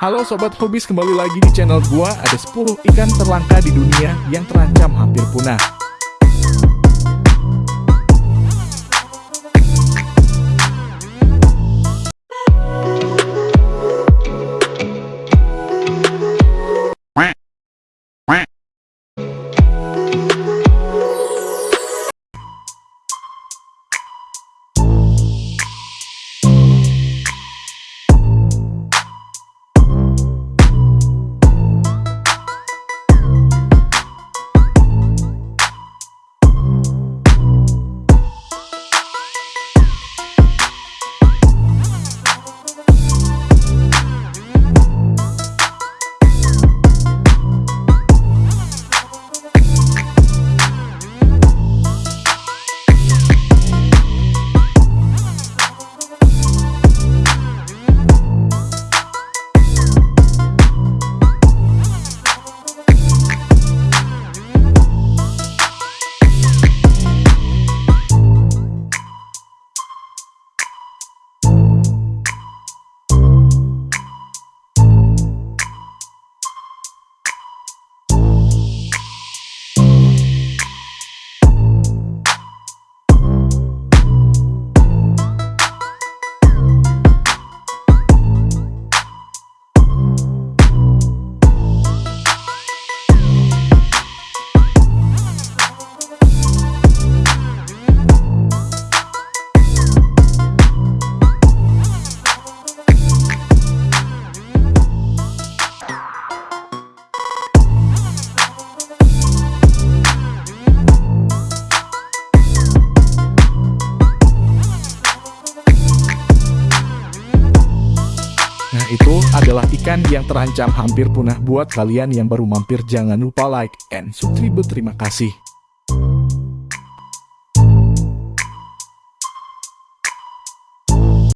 Halo sobat hobis kembali lagi di channel gua. Ada 10 ikan terlangka di dunia yang terancam hampir punah itu adalah ikan yang terancam hampir punah buat kalian yang baru mampir jangan lupa like and subscribe. Terima kasih